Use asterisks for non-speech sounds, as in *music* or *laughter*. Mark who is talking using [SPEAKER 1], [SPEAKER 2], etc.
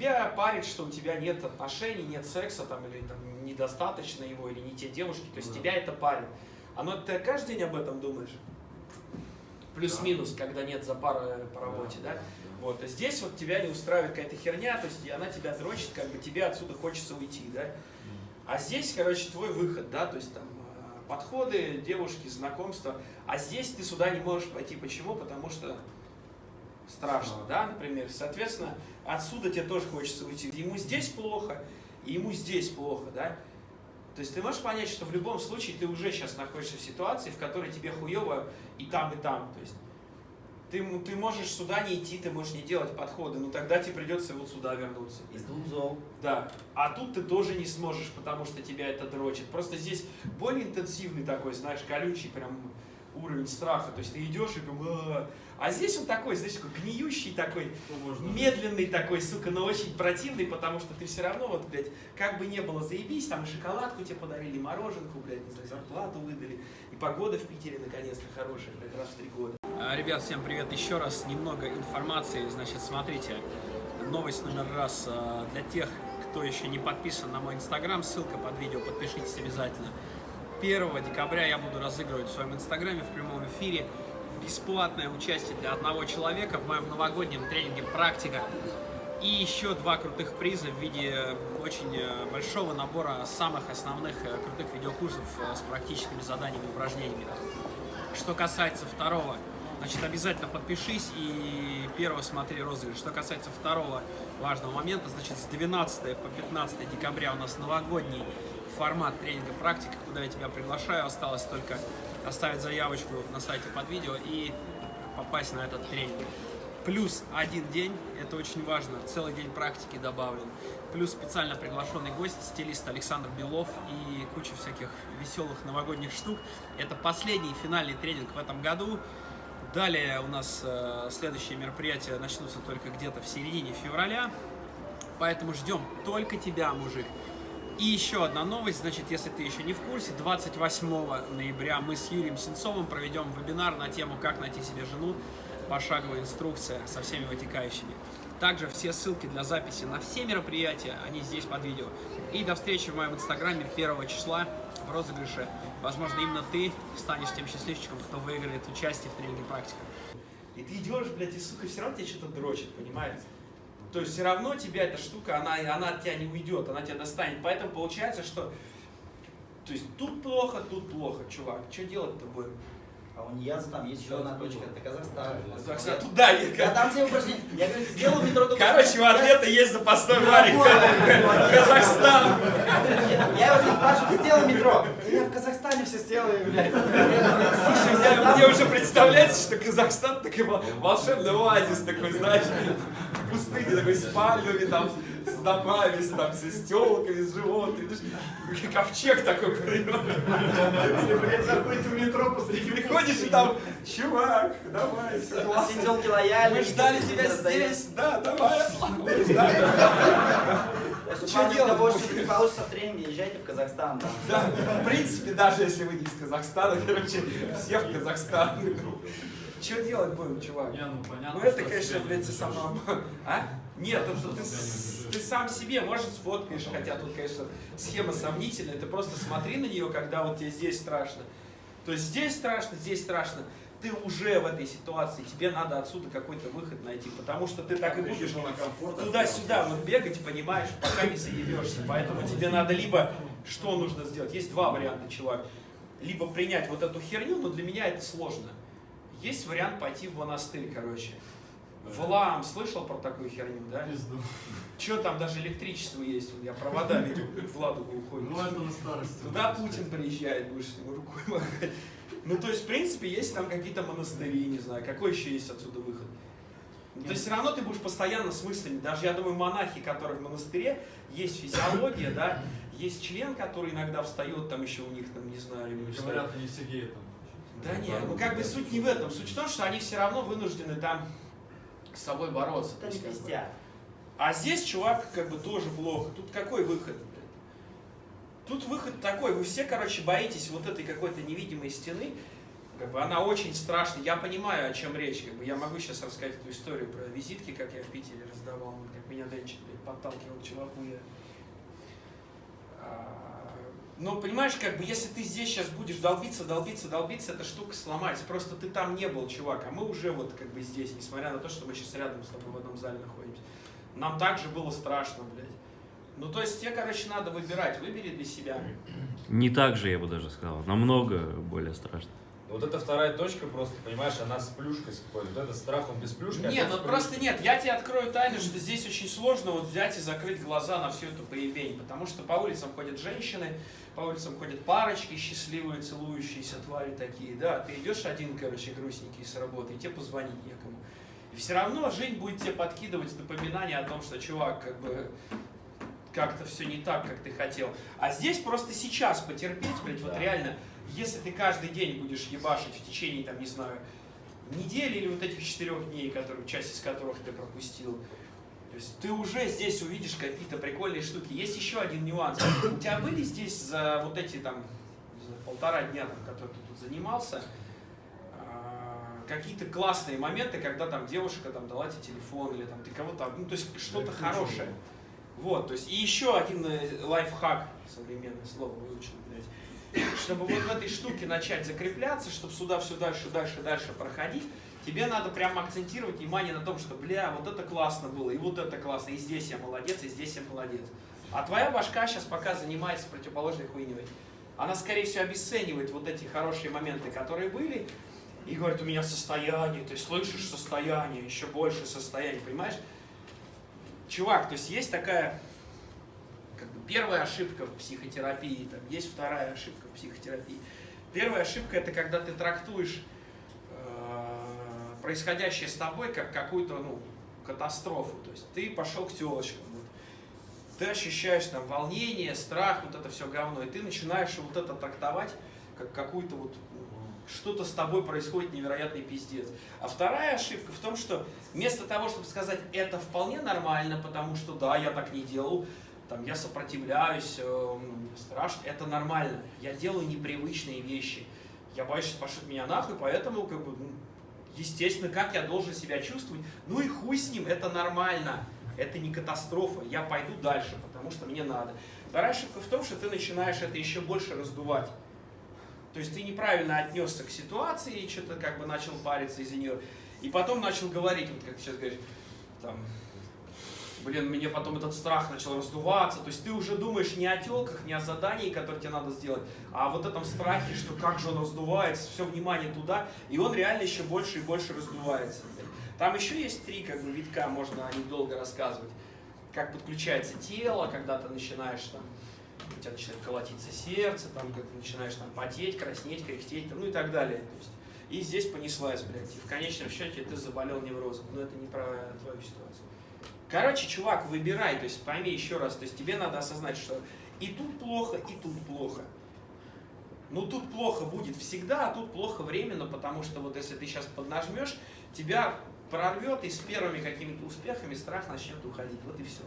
[SPEAKER 1] тебя парит, что у тебя нет отношений, нет секса, там, или там, недостаточно его, или не те девушки, то есть
[SPEAKER 2] Да.
[SPEAKER 1] тебя это парит. Оно ты каждый день об этом думаешь? Плюс-минус, когда нет запара по работе, да? Вот, а здесь вот тебя не устраивает какая-то херня, то есть она тебя дрочит, как бы тебе отсюда хочется уйти, да? А здесь, короче, твой выход, да, то есть там э, подходы, девушки, знакомства. А здесь ты сюда не можешь пойти. Почему? Потому что страшно, да, например. Соответственно, отсюда тебе тоже хочется уйти. Ему здесь плохо, и ему здесь плохо, да. То есть ты можешь понять, что в любом случае ты уже сейчас находишься в ситуации, в которой тебе хуево и там, и там. То есть ты, ты можешь сюда не идти, ты можешь не делать подходы, но тогда тебе придется вот сюда вернуться.
[SPEAKER 3] И тут зол.
[SPEAKER 1] Да, а тут ты тоже не сможешь, потому что тебя это дрочит. Просто здесь более интенсивный такой, знаешь, колючий прям уровень страха. То есть ты идешь и. «А-а-а». А здесь он такой, знаешь, такой гниющий такой, медленный такой, сука, но очень противный, потому что ты все равно, вот, блядь, как бы не было, заебись, там и шоколадку тебе подарили, и мороженку, блядь, не знаю, зарплату выдали, и погода в Питере наконец-то хорошая, блядь, раз в три года. Ребят, всем привет еще раз, немного информации, значит, смотрите, новость номер раз э, для тех, кто еще не подписан на мой инстаграм, ссылка под видео, подпишитесь обязательно. 1 декабря я буду разыгрывать в своем инстаграме в прямом эфире бесплатное участие для одного человека в моем новогоднем тренинге «Практика». И еще два крутых приза в виде очень э, большого набора самых основных э, крутых видеокурсов э, с практическими заданиями и упражнениями. Что касается второго, значит, обязательно подпишись и первого смотри розыгрыш. Что касается второго важного момента, значит, с 12 по 15 декабря у нас новогодний формат тренинга практика, куда я тебя приглашаю. Осталось только оставить заявочку на сайте под видео и попасть на этот тренинг. Плюс один день, это очень важно, целый день практики добавлен. Плюс специально приглашенный гость, стилист Александр Белов и куча всяких веселых новогодних штук. Это последний финальный тренинг в этом году. Далее у нас э, следующие мероприятия начнутся только где-то в середине февраля. Поэтому ждем только тебя, мужик. И еще одна новость, значит, если ты еще не в курсе, 28 ноября мы с Юрием Сенцовым проведем вебинар на тему «Как найти себе жену», пошаговая инструкция со всеми вытекающими. Также все ссылки для записи на все мероприятия, они здесь под видео. И до встречи в моем инстаграме 1 числа в розыгрыше. Возможно, именно ты станешь тем счастливчиком, кто выиграет участие в тренинге практика. И ты идешь, блядь, и, сука, все равно тебя что-то дрочит, понимаешь? То есть все равно тебя эта штука, она, она от тебя не уйдет, она тебя достанет. Поэтому получается, что то есть тут плохо, тут плохо, чувак. Что делать-то будем?
[SPEAKER 3] А у Нияса там есть еще одна точка, это Казахстан.
[SPEAKER 1] Казахстан, туда
[SPEAKER 3] Я
[SPEAKER 1] ехать.
[SPEAKER 3] там все упражнения. Я говорю, сделал *laughs* метро только-
[SPEAKER 1] Короче, у ответа есть запасной варик. *laughs* Казахстан.
[SPEAKER 3] Я его спрашиваю, сделал метро. Да Я в Казахстане все сделаю, блядь.
[SPEAKER 1] Слушай, мне уже представляется, что Казахстан такой вол- волшебный оазис такой, знаешь, пустыне такой с пальмами, там, с домами, с, там, с телками, с животными. Ковчег такой придет.
[SPEAKER 2] Блядь, заходите в метро посреди
[SPEAKER 1] Приходишь и там, чувак, давай, все классно.
[SPEAKER 3] Все телки лояльны.
[SPEAKER 1] Мы ждали тебя здесь, да, давай.
[SPEAKER 3] У
[SPEAKER 1] делать будем?
[SPEAKER 3] что-то не получится в тренинге, езжайте в Казахстан.
[SPEAKER 1] Да, в принципе, даже если вы не из Казахстана, короче, все в Казахстан. Что делать будем, чувак?
[SPEAKER 2] Не, ну понятно.
[SPEAKER 1] Ну это, конечно, блядь,
[SPEAKER 2] не
[SPEAKER 1] ты сам... А? Нет, это ты,
[SPEAKER 2] бежишь.
[SPEAKER 1] ты сам себе, может, сфоткаешь, хотя тут, конечно, схема сомнительная, ты просто смотри на нее, когда вот тебе здесь страшно. То есть здесь страшно, здесь страшно. Ты уже в этой ситуации, тебе надо отсюда какой-то выход найти, потому что ты так и будешь туда-сюда вот бегать, понимаешь, пока не заебешься. Поэтому тебе надо либо, что нужно сделать? Есть два варианта, чувак. Либо принять вот эту херню, но для меня это сложно. Есть вариант пойти в монастырь, короче. Влам, слышал про такую херню, да?
[SPEAKER 2] Пизду.
[SPEAKER 1] Че там даже электричество есть, Вот я провода видел, в Ладогу уходит.
[SPEAKER 2] Ну это на старости.
[SPEAKER 1] Туда Путин приезжает, будешь ему рукой махать. Ну, то есть, в принципе, есть там какие-то монастыри, не знаю, какой еще есть отсюда выход. Ну, То есть, все равно ты будешь постоянно с мыслями. Даже, я думаю, монахи, которые в монастыре, есть физиология, да, есть член, который иногда встает, там еще у них, там, не знаю, или встает.
[SPEAKER 2] Говорят, они все геи там.
[SPEAKER 1] Да нет, ну как бы суть не в этом. Суть в том, что они все равно вынуждены там с собой бороться. То
[SPEAKER 3] Это не пиздят.
[SPEAKER 1] А здесь чувак как бы тоже плохо. Тут какой выход? Тут выход такой, вы все, короче, боитесь вот этой какой-то невидимой стены. Как бы она очень страшная. Я понимаю, о чем речь. Как бы я могу сейчас рассказать эту историю про визитки, как я в Питере раздавал, как меня Денчик подталкивал чуваку. Я... Но понимаешь, как бы если ты здесь сейчас будешь долбиться, долбиться, долбиться, эта штука сломается. Просто ты там не был, чувак, а мы уже вот как бы здесь, несмотря на то, что мы сейчас рядом с тобой в одном зале находимся. Нам также было страшно, блядь. Ну, то есть тебе, короче, надо выбирать. Выбери для себя.
[SPEAKER 4] Не так же, я бы даже сказал. Намного более страшно.
[SPEAKER 5] Вот эта вторая точка просто, понимаешь, она с плюшкой с какой-то. Вот этот страх, он без плюшки. а
[SPEAKER 1] Нет, ну просто нет, я тебе открою тайну, что здесь очень сложно вот взять и закрыть глаза на всю эту поебень, потому что по улицам ходят женщины, по улицам ходят парочки счастливые, целующиеся твари такие, да, ты идешь один, короче, грустненький с работы, и тебе позвонить некому. И все равно жизнь будет тебе подкидывать напоминание о том, что, чувак, как бы, как-то все не так, как ты хотел. А здесь просто сейчас потерпеть, блядь, вот
[SPEAKER 5] Да.
[SPEAKER 1] реально, если ты каждый день будешь ебашить в течение, там, не знаю, недели или вот этих четырех дней, которые, часть из которых ты пропустил, то есть ты уже здесь увидишь какие-то прикольные штуки. Есть еще один нюанс. У тебя были здесь за вот эти там за полтора дня, там, которые ты тут занимался, а, какие-то классные моменты, когда там девушка там дала тебе телефон или там ты кого-то, ну то есть что-то хорошее. Вот, то есть и еще один э, лайфхак, современное слово выучил, блядь, чтобы вот в этой штуке начать закрепляться, чтобы сюда все дальше, дальше, дальше проходить, тебе надо прям акцентировать внимание на том, что, бля, вот это классно было, и вот это классно, и здесь я молодец, и здесь я молодец. А твоя башка сейчас пока занимается противоположной хуйней. Она, скорее всего, обесценивает вот эти хорошие моменты, которые были, и говорит, у меня состояние, ты слышишь состояние, еще больше состояние, понимаешь? Чувак, то есть есть такая первая ошибка в психотерапии, там есть вторая ошибка в психотерапии. Первая ошибка это когда ты трактуешь э, происходящее с тобой как какую-то ну, катастрофу. То есть ты пошел к телочкам, вот. ты ощущаешь там волнение, страх, вот это все говно, и ты начинаешь вот это трактовать как какую-то вот что-то с тобой происходит невероятный пиздец. А вторая ошибка в том, что вместо того, чтобы сказать это вполне нормально, потому что да, я так не делал, там, я сопротивляюсь, э, страшно, это нормально. Я делаю непривычные вещи. Я боюсь, что пошлют меня нахуй, поэтому, как бы, ну, естественно, как я должен себя чувствовать? Ну и хуй с ним, это нормально. Это не катастрофа, я пойду дальше, потому что мне надо. Вторая ошибка в том, что ты начинаешь это еще больше раздувать. То есть ты неправильно отнесся к ситуации и что-то как бы начал париться из-за нее. И потом начал говорить, вот как сейчас говоришь, там, блин, мне потом этот страх начал раздуваться. То есть ты уже думаешь не о телках, не о задании, которое тебе надо сделать, а о вот этом страхе, что как же он раздувается, все внимание туда, и он реально еще больше и больше раздувается. Там еще есть три как бы витка, можно о них долго рассказывать. Как подключается тело, когда ты начинаешь там, у тебя начинает колотиться сердце, там, как ты начинаешь там потеть, краснеть, кряхтеть, ну и так далее. То есть, и здесь понеслась, блядь. И в конечном счете ты заболел неврозом. Но это не про твою ситуацию. Короче, чувак, выбирай, то есть пойми еще раз, то есть тебе надо осознать, что и тут плохо, и тут плохо. Ну тут плохо будет всегда, а тут плохо временно, потому что вот если ты сейчас поднажмешь, тебя прорвет и с первыми какими-то успехами страх начнет уходить. Вот и все.